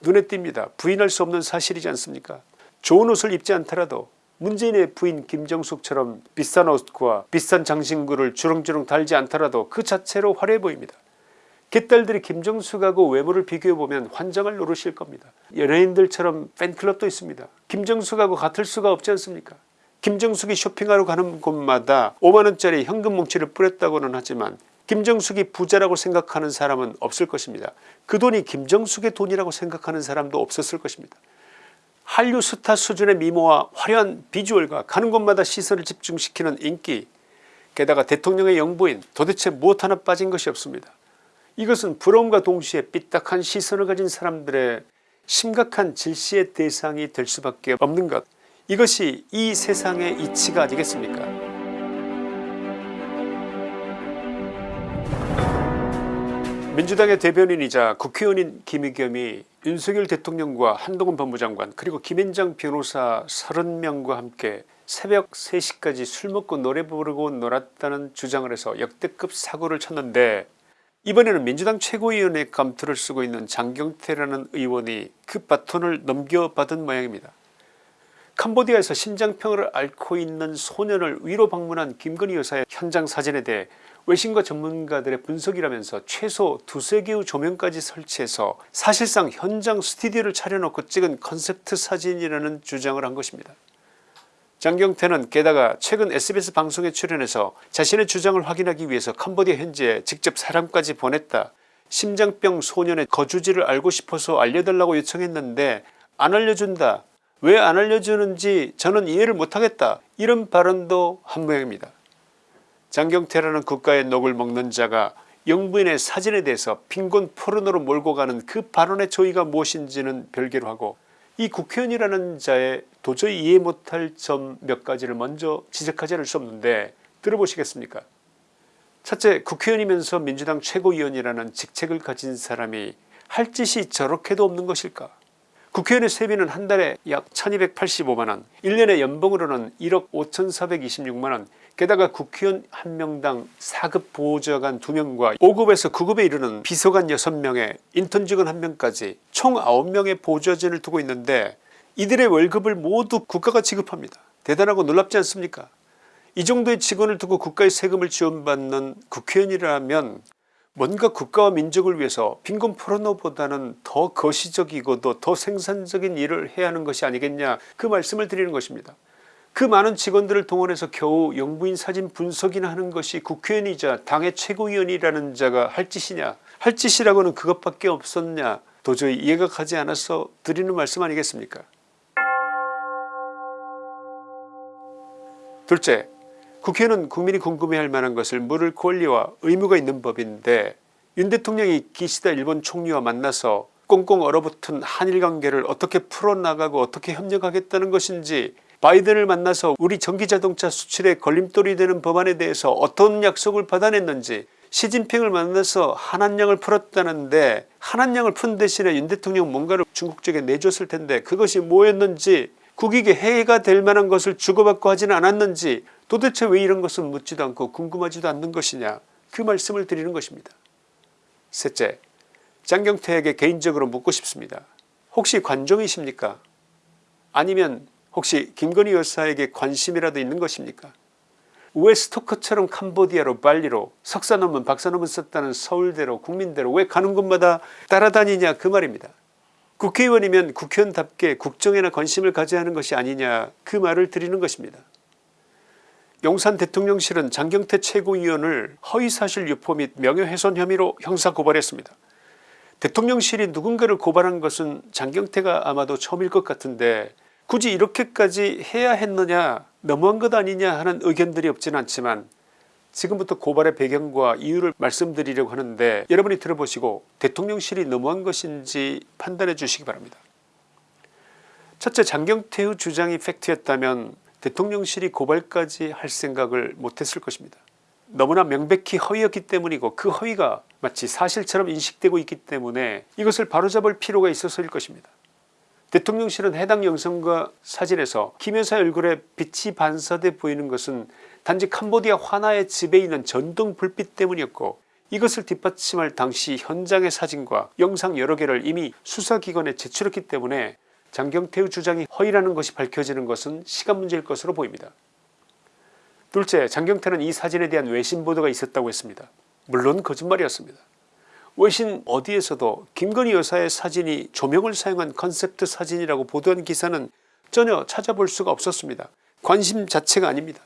눈에 띕니다. 부인할 수 없는 사실이지 않습니까 좋은 옷을 입지 않더라도 문재인의 부인 김정숙처럼 비싼 옷과 비싼 장신구를 주렁주렁 달지 않더라도 그 자체로 화려해 보입니다. 개딸들이 김정숙하고 외모를 비교해보면 환장을 노르실 겁니다. 연예인들처럼 팬클럽도 있습니다. 김정숙하고 같을 수가 없지 않습니까 김정숙이 쇼핑하러 가는 곳마다 5만원짜리 현금 뭉치를 뿌렸다고는 하지만 김정숙이 부자라고 생각하는 사람은 없을 것입니다. 그 돈이 김정숙의 돈이라고 생각하는 사람도 없었을 것입니다. 한류 스타 수준의 미모와 화려한 비주얼과 가는 곳마다 시선을 집중시키는 인기 게다가 대통령의 영부인 도대체 무엇 하나 빠진 것이 없습니다. 이것은 부러움과 동시에 삐딱한 시선을 가진 사람들의 심각한 질시의 대상이 될 수밖에 없는 것 이것이 이 세상의 이치가 아니겠습니까 민주당의 대변인이자 국회의원인 김의겸이 윤석열 대통령과 한동훈 법무장관 그리고 김앤장 변호사 30명과 함께 새벽 3시까지 술 먹고 노래 부르고 놀았다는 주장을 해서 역대급 사고를 쳤는데 이번에는 민주당 최고위원의 감투를 쓰고 있는 장경태라는 의원이 그 바톤을 넘겨받은 모양입니다. 캄보디아에서 심장병을 앓고 있는 소년을 위로 방문한 김건희 여사의 현장 사진에 대해 외신과 전문가들의 분석이라면서 최소 두세 개의 조명까지 설치해서 사실상 현장 스튜디오를 차려놓고 찍은 컨셉트 사진이라는 주장을 한 것입니다. 장경태는 게다가 최근 sbs 방송에 출연해서 자신의 주장을 확인하기 위해서 캄보디아 현지에 직접 사람까지 보냈다. 심장병 소년의 거주지를 알고 싶어서 알려달라고 요청했는데 안 알려준다. 왜 안 알려주는지 저는 이해를 못하겠다. 이런 발언도 한 모양입니다. 장경태라는 국가의 녹을 먹는 자가 영부인의 사진에 대해서 빈곤 포르노로 몰고 가는 그 발언의 조의가 무엇인지는 별개로 하고 이 국회의원이라는 자의 도저히 이해 못할 점 몇 가지를 먼저 지적하지 않을 수 없는데 들어보시겠습니까? 첫째 국회의원이면서 민주당 최고위원이라는 직책을 가진 사람이 할 짓이 저렇게도 없는 것일까? 국회의원의 세비는 한 달에 약 1285만원 1년에 연봉으로는 1억 5426만원 게다가 국회의원 1명당 4급 보좌관 2명과 5급에서 9급에 이르는 비서관 6명에 인턴 직원 1명까지 총 9명의 보좌진을 두고 있는데 이들의 월급을 모두 국가가 지급합니다. 대단하고 놀랍지 않습니까 이 정도의 직원을 두고 국가의 세금을 지원받는 국회의원이라면 뭔가 국가와 민족을 위해서 빈곤 포르노보다는 더 거시적이고도 더 생산적인 일을 해야 하는 것이 아니겠냐 그 말씀을 드리는 것입니다. 그 많은 직원들을 동원해서 겨우 영부인 사진 분석이나 하는 것이 국회의원이자 당의 최고위원이라는 자가 할 짓이냐 할 짓이라고는 그것밖에 없었냐 도저히 이해가 가지 않아서 드리는 말씀 아니겠습니까? 둘째 국회는 국민이 궁금해할 만한 것을 물을 권리와 의무가 있는 법인데 윤 대통령이 기시다 일본 총리와 만나서 꽁꽁 얼어붙은 한일관계를 어떻게 풀어나가고 어떻게 협력하겠다는 것인지 바이든을 만나서 우리 전기자동차 수출에 걸림돌이 되는 법안에 대해서 어떤 약속을 받아냈는지 시진핑을 만나서 한한령을 풀었다는데 한한령을 푼 대신에 윤 대통령 뭔가를 중국 쪽에 내줬을 텐데 그것이 뭐였는지 국익에 해가 될 만한 것을 주고받고 하지는 않았는지 도대체 왜 이런 것은 묻지도 않고 궁금하지도 않는 것이냐 그 말씀을 드리는 것입니다. 셋째 장경태에게 개인적으로 묻고 싶습니다. 혹시 관종이십니까 아니면 혹시 김건희 여사에게 관심이라도 있는 것입니까 왜 스토커처럼 캄보디아로 발리로 석사 논문 박사 논문 썼다는 서울대로 국민대로 왜 가는 곳마다 따라다니냐 그 말입니다. 국회의원이면 국회의원답게 국정에나 관심을 가져야 하는 것이 아니냐 그 말을 드리는 것입니다. 용산 대통령실은 장경태 최고위원을 허위사실 유포 및 명예훼손 혐의로 형사고발했습니다. 대통령실이 누군가를 고발한 것은 장경태가 아마도 처음일 것 같은데 굳이 이렇게까지 해야 했느냐 너무한 것 아니냐 하는 의견들이 없지는 않지만 지금부터 고발의 배경과 이유를 말씀드리려고 하는데 여러분이 들어보시고 대통령실이 너무한 것인지 판단해 주시기 바랍니다. 첫째 장경태의 주장이 팩트였다면 대통령실이 고발까지 할 생각을 못했을 것입니다. 너무나 명백히 허위였기 때문이고 그 허위가 마치 사실처럼 인식되고 있기 때문에 이것을 바로잡을 필요가 있어서일 것입니다. 대통령실은 해당 영상과 사진에서 김 여사 얼굴에 빛이 반사돼 보이는 것은 단지 캄보디아 화나의 집에 있는 전등 불빛 때문이었고 이것을 뒷받침할 당시 현장의 사진과 영상 여러 개를 이미 수사기관에 제출했기 때문에 장경태의 주장이 허위라는 것이 밝혀지는 것은 시간 문제일 것으로 보입니다. 둘째 장경태는 이 사진에 대한 외신 보도가 있었다고 했습니다. 물론 거짓말이었습니다. 외신 어디에서도 김건희 여사의 사진이 조명을 사용한 컨셉트 사진이라고 보도한 기사는 전혀 찾아볼 수가 없었습니다. 관심 자체가 아닙니다.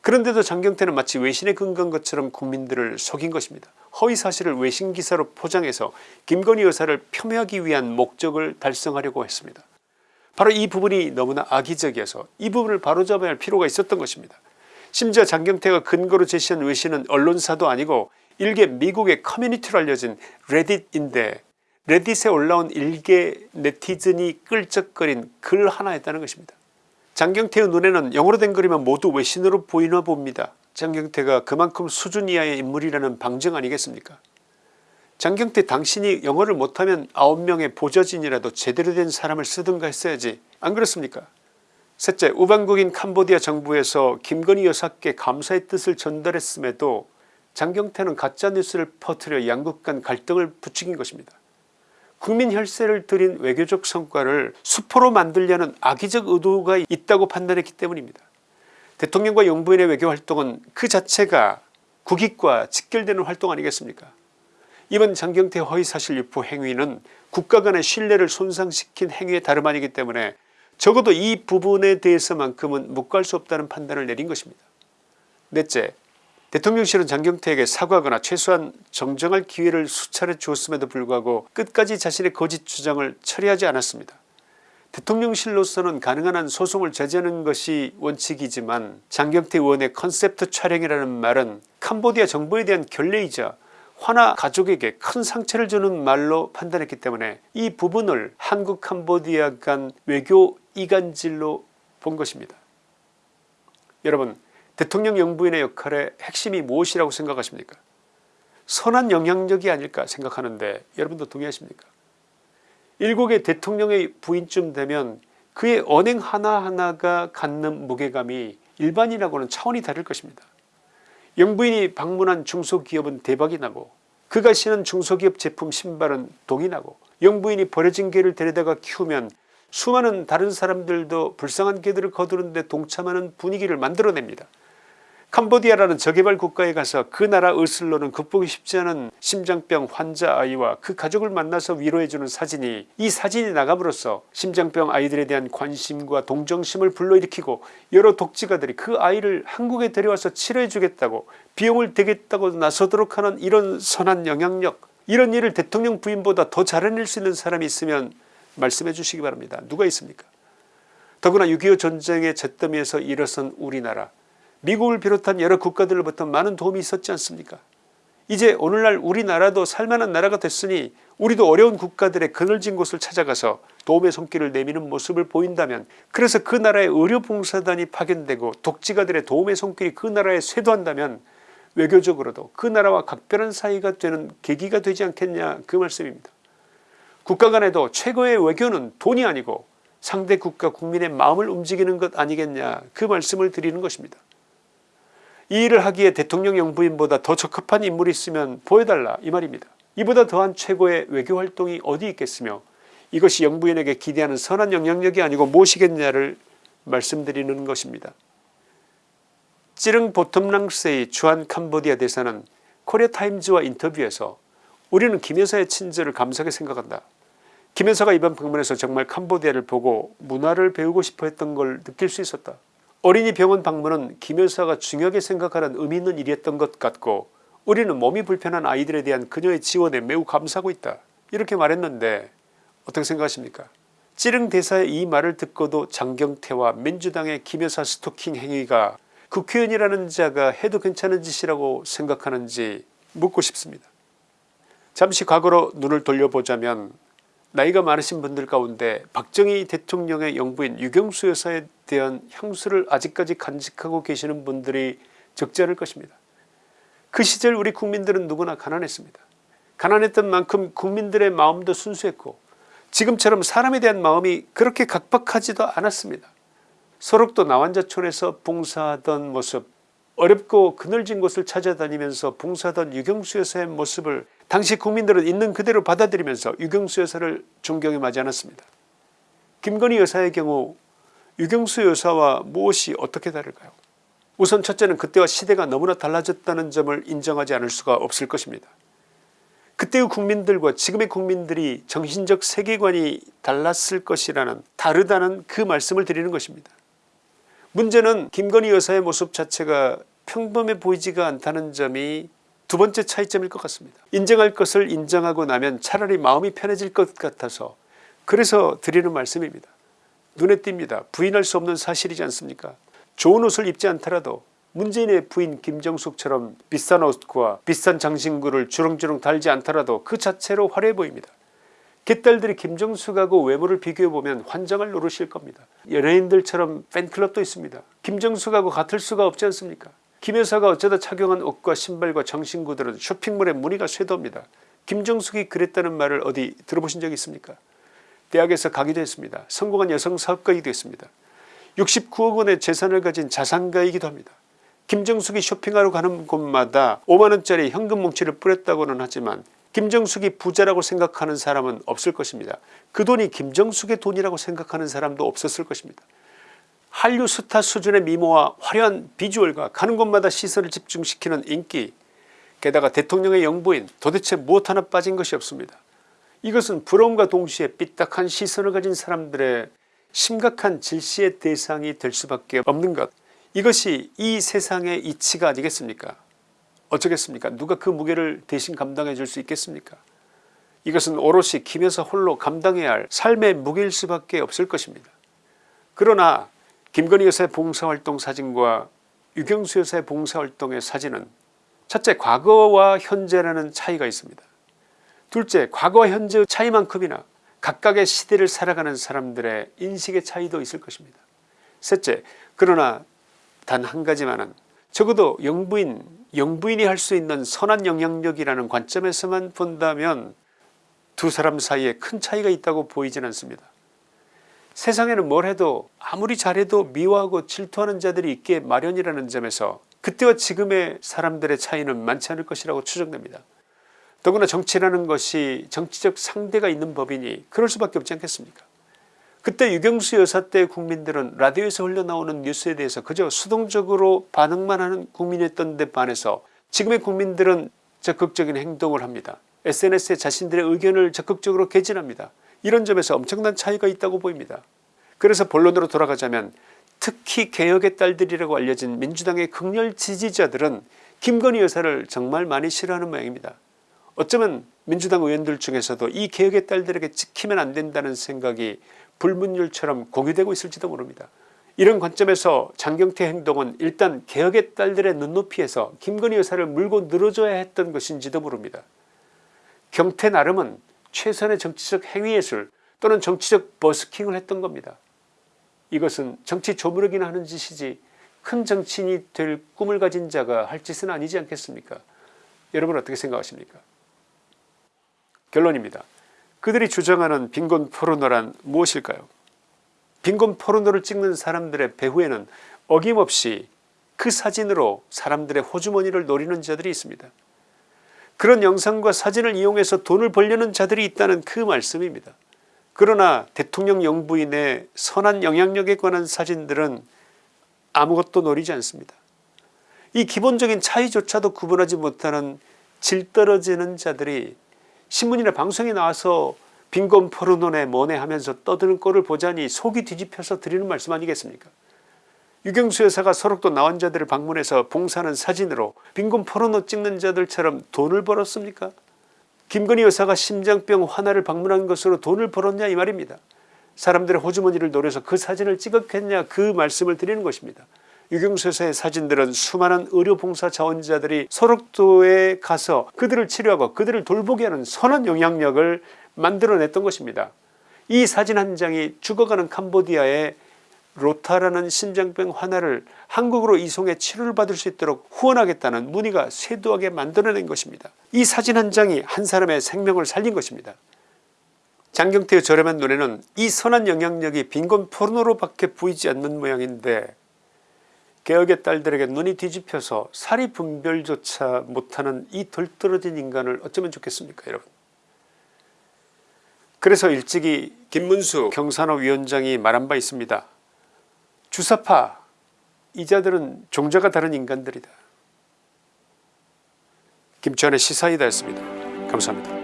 그런데도 장경태는 마치 외신에 근거한 것처럼 국민들을 속인 것입니다. 허위사실을 외신기사로 포장해서 김건희 여사를 폄훼하기 위한 목적을 달성하려고 했습니다. 바로 이 부분이 너무나 악의적이어서 이 부분을 바로잡아야 할 필요가 있었던 것입니다. 심지어 장경태가 근거로 제시한 외신은 언론사도 아니고 일개 미국의 커뮤니티로 알려진 레딧인데 레딧에 올라온 일개 네티즌이 끌적거린 글 하나였다는 것입니다. 장경태의 눈에는 영어로 된 글이면 모두 외신으로 보이나 봅니다. 장경태가 그만큼 수준 이하의 인물이라는 방증 아니겠습니까 장경태 당신이 영어를 못하면 9명의 보좌진이라도 제대로 된 사람을 쓰든가 했어야지 안 그렇습니까 셋째 우방국인 캄보디아 정부에서 김건희 여사께 감사의 뜻을 전달했음에도 장경태는 가짜뉴스를 퍼뜨려 양국 간 갈등을 부추긴 것입니다. 국민 혈세를 들인 외교적 성과를 수포로 만들려는 악의적 의도가 있다고 판단했기 때문입니다. 대통령과 영부인의 외교활동은 그 자체가 국익과 직결되는 활동 아니겠습니까 이번 장경태 허위사실 유포 행위는 국가 간의 신뢰를 손상시킨 행위에 다름 아니기 때문에 적어도 이 부분에 대해서만큼은 묵과할 수 없다는 판단을 내린 것입니다. 넷째 대통령실은 장경태에게 사과하거나 최소한 정정할 기회를 수차례 주었음에도 불구하고 끝까지 자신의 거짓 주장을 철회하지 않았습니다. 대통령실로서는 가능한 한 소송을 자제하는 것이 원칙이지만 장경태 의원의 컨셉트 촬영이라는 말은 캄보디아 정부에 대한 결례이자 화나 가족에게 큰 상처를 주는 말로 판단했기 때문에 이 부분을 한국 캄보디아 간 외교 이간질로 본 것입니다. 여러분 대통령 영부인의 역할의 핵심이 무엇이라고 생각하십니까 선한 영향력이 아닐까 생각하는데 여러분도 동의하십니까 일국의 대통령의 부인쯤 되면 그의 언행 하나하나가 갖는 무게감이 일반인하고는 차원이 다를 것입니다. 영부인이 방문한 중소기업은 대박이 나고 그가 신은 중소기업 제품 신발은 동이 나고 영부인이 버려진 개를 데려다가 키우면 수많은 다른 사람들도 불쌍한 개들을 거두는데 동참하는 분위기를 만들어냅니다. 캄보디아라는 저개발 국가에 가서 그 나라 의슬로는 극복이 쉽지 않은 심장병 환자 아이와 그 가족을 만나서 위로해주는 사진이 이 사진이 나감으로써 심장병 아이들에 대한 관심과 동정심을 불러일으키고 여러 독지가들이 그 아이를 한국에 데려와서 치료해 주겠다고 비용을 대겠다고 나서도록 하는 이런 선한 영향력 이런 일을 대통령 부인보다 더 잘해낼 수 있는 사람이 있으면 말씀해 주시기 바랍니다. 누가 있습니까 더구나 6.25 전쟁의 잿더미에서 일어선 우리나라 미국을 비롯한 여러 국가들로부터 많은 도움이 있었지 않습니까 이제 오늘날 우리나라도 살만한 나라가 됐으니 우리도 어려운 국가들의 그늘진 곳을 찾아가서 도움의 손길을 내미는 모습을 보인다면 그래서 그 나라의 의료봉사단이 파견되고 독지가들의 도움의 손길이 그 나라에 쇄도한다면 외교적으로도 그 나라와 각별한 사이가 되는 계기가 되지 않겠냐 그 말씀입니다. 국가 간에도 최고의 외교는 돈이 아니고 상대 국가 국민의 마음을 움직이는 것 아니겠냐 그 말씀을 드리는 것입니다. 이 일을 하기에 대통령 영부인보다 더 적합한 인물이 있으면 보여달라 이 말입니다. 이보다 더한 최고의 외교활동이 어디 있겠으며 이것이 영부인에게 기대하는 선한 영향력이 아니고 무엇이겠냐를 말씀드리는 것입니다. 찌릉 보텀랑스의 주한 캄보디아 대사는 코리아타임즈와 인터뷰에서 우리는 김 여사의 친절을 감사하게 생각한다. 김 여사가 이번 방문에서 정말 캄보디아를 보고 문화를 배우고 싶어 했던 걸 느낄 수 있었다. 어린이 병원 방문은 김 여사가 중요하게 생각하는 의미 있는 일이었던 것 같고 우리는 몸이 불편한 아이들에 대한 그녀의 지원에 매우 감사하고 있다 이렇게 말했는데 어떻게 생각하십니까 찌릉 대사의 이 말을 듣고도 장경태와 민주당의 김 여사 스토킹 행위가 국회의원이라는 자가 해도 괜찮은 짓이라고 생각하는지 묻고 싶습니다. 잠시 과거로 눈을 돌려보자면 나이가 많으신 분들 가운데 박정희 대통령의 영부인 유경수 여사에 대한 향수를 아직까지 간직하고 계시는 분들이 적지 않을 것입니다. 그 시절 우리 국민들은 누구나 가난했습니다. 가난했던 만큼 국민들의 마음도 순수했고 지금처럼 사람에 대한 마음이 그렇게 각박하지도 않았습니다. 소록도 나환자촌에서 봉사하던 모습 어렵고 그늘진 곳을 찾아다니면서 봉사하던 유경수 여사의 모습을 당시 국민들은 있는 그대로 받아들이면서 유경수 여사를 존경해 맞지 않았습니다. 김건희 여사의 경우 유경수 여사와 무엇이 어떻게 다를까요 우선 첫째는 그때와 시대가 너무나 달라졌다는 점을 인정하지 않을 수가 없을 것입니다. 그때의 국민들과 지금의 국민들이 정신적 세계관이 달랐을 것이라는 다르다는 그 말씀을 드리는 것입니다. 문제는 김건희 여사의 모습 자체가 평범해 보이지가 않다는 점이 두 번째 차이점일 것 같습니다. 인정할 것을 인정하고 나면 차라리 마음이 편해질 것 같아서 그래서 드리는 말씀입니다. 눈에 띕니다. 부인할 수 없는 사실이지 않습니까 좋은 옷을 입지 않더라도 문재인의 부인 김정숙처럼 비싼 옷과 비싼 장신구를 주렁주렁 달지 않더라도 그 자체로 화려해 보입니다. 개딸들이 김정숙하고 외모를 비교해보면 환장을 노르실 겁니다. 연예인들처럼 팬클럽도 있습니다. 김정숙하고 같을 수가 없지 않습니까 김 여사가 어쩌다 착용한 옷과 신발과 장신구들은 쇼핑몰에 무늬가 쇄도합니다. 김정숙이 그랬다는 말을 어디 들어보신 적 있습니까 대학에서 가기도 했습니다. 성공한 여성 사업가이기도 했습니다. 69억 원의 재산을 가진 자산가이기도 합니다. 김정숙이 쇼핑하러 가는 곳마다 5만원짜리 현금 뭉치를 뿌렸다고는 하지만 김정숙이 부자라고 생각하는 사람은 없을 것입니다. 그 돈이 김정숙의 돈이라고 생각하는 사람도 없었을 것입니다. 한류 스타 수준의 미모와 화려한 비주얼과 가는 곳마다 시선을 집중시키는 인기. 게다가 대통령의 영부인 도대체 무엇 하나 빠진 것이 없습니다. 이것은 부러움과 동시에 삐딱한 시선을 가진 사람들의 심각한 질시의 대상이 될 수밖에 없는 것. 이것이 이 세상의 이치가 아니겠습니까? 어쩌겠습니까? 누가 그 무게를 대신 감당해 줄 수 있겠습니까? 이것은 오롯이 김여사 홀로 감당해야 할 삶의 무게일 수밖에 없을 것입니다. 그러나 김건희 여사의 봉사활동 사진과 유경수 여사의 봉사활동의 사진은 첫째 과거와 현재라는 차이가 있습니다. 둘째 과거와 현재의 차이만큼이나 각각의 시대를 살아가는 사람들의 인식의 차이도 있을 것입니다. 셋째 그러나 단 한 가지만은 적어도 영부인 영부인이 할 수 있는 선한 영향력이라는 관점에서만 본다면 두 사람 사이에 큰 차이가 있다고 보이진 않습니다. 세상에는 뭘 해도 아무리 잘해도 미워하고 질투하는 자들이 있게 마련이라는 점에서 그때와 지금의 사람들의 차이는 많지 않을 것이라고 추정됩니다. 더구나 정치라는 것이 정치적 상대가 있는 법이니 그럴 수밖에 없지 않겠습니까 그때 유경수 여사 때 국민들은 라디오에서 흘러나오는 뉴스에 대해서 그저 수동적으로 반응만 하는 국민이었던 데 반해서 지금의 국민들은 적극적인 행동을 합니다. SNS에 자신들의 의견을 적극적으로 개진합니다. 이런 점에서 엄청난 차이가 있다고 보입니다. 그래서 본론으로 돌아가자면 특히 개혁의 딸들이라고 알려진 민주당의 극렬 지지자들은 김건희 여사를 정말 많이 싫어하는 모양입니다. 어쩌면 민주당 의원들 중에서도 이 개혁의 딸들에게 찍히면 안된다는 생각이 불문율처럼 공유되고 있을지도 모릅니다. 이런 관점에서 장경태 행동은 일단 개혁의 딸들의 눈높이에서 김건희 여사를 물고 늘어줘야 했던 것인지도 모릅니다. 경태 나름은 최선의 정치적 행위예술 또는 정치적 버스킹을 했던 겁니다. 이것은 정치 조무르기나 하는 짓이지 큰 정치인이 될 꿈을 가진 자가 할 짓은 아니지 않겠습니까 여러분 어떻게 생각하십니까 결론입니다. 그들이 주장하는 빈곤 포르노란 무엇일까요 빈곤 포르노를 찍는 사람들의 배후에는 어김없이 그 사진으로 사람들의 호주머니를 노리는 자들이 있습니다. 그런 영상과 사진을 이용해서 돈을 벌려는 자들이 있다는 그 말씀입니다. 그러나 대통령 영부인의 선한 영향력에 관한 사진들은 아무것도 노리지 않습니다. 이 기본적인 차이조차도 구분하지 못하는 질 떨어지는 자들이 신문이나 방송에 나와서 빈곤 포르노네 뭐네 하면서 떠드는 꼴을 보자니 속이 뒤집혀서 드리는 말씀 아니겠습니까 유경수 여사가 서록도 나온 자들을 방문해서 봉사하는 사진으로 빈곤 포르노 찍는 자들처럼 돈을 벌었습니까? 김건희 여사가 심장병 환아를 방문한 것으로 돈을 벌었냐 이 말입니다. 사람들의 호주머니를 노려서 그 사진을 찍었겠냐 그 말씀을 드리는 것입니다. 유경수에서의 사진들은 수많은 의료봉사 자원자들이 소록도에 가서 그들을 치료하고 그들을 돌보게 하는 선한 영향력을 만들어냈던 것입니다. 이 사진 한 장이 죽어가는 캄보디아의 로타라는 심장병 환자를 한국으로 이송해 치료를 받을 수 있도록 후원하겠다는 문의가 쇄도하게 만들어낸 것입니다. 이 사진 한 장이 한 사람의 생명을 살린 것입니다. 장경태의 저렴한 눈에는 이 선한 영향력이 빈곤 포르노로 밖에 보이지 않는 모양인데 개혁의 딸들에게 눈이 뒤집혀서 사리 분별조차 못하는 이 덜떨어진 인간을 어쩌면 좋겠습니까 여러분 그래서 일찍이 김문수 경산호 위원장이 말한 바 있습니다 주사파 이 자들은 종자가 다른 인간들이다. 김치환의 시사이다였습니다. 감사합니다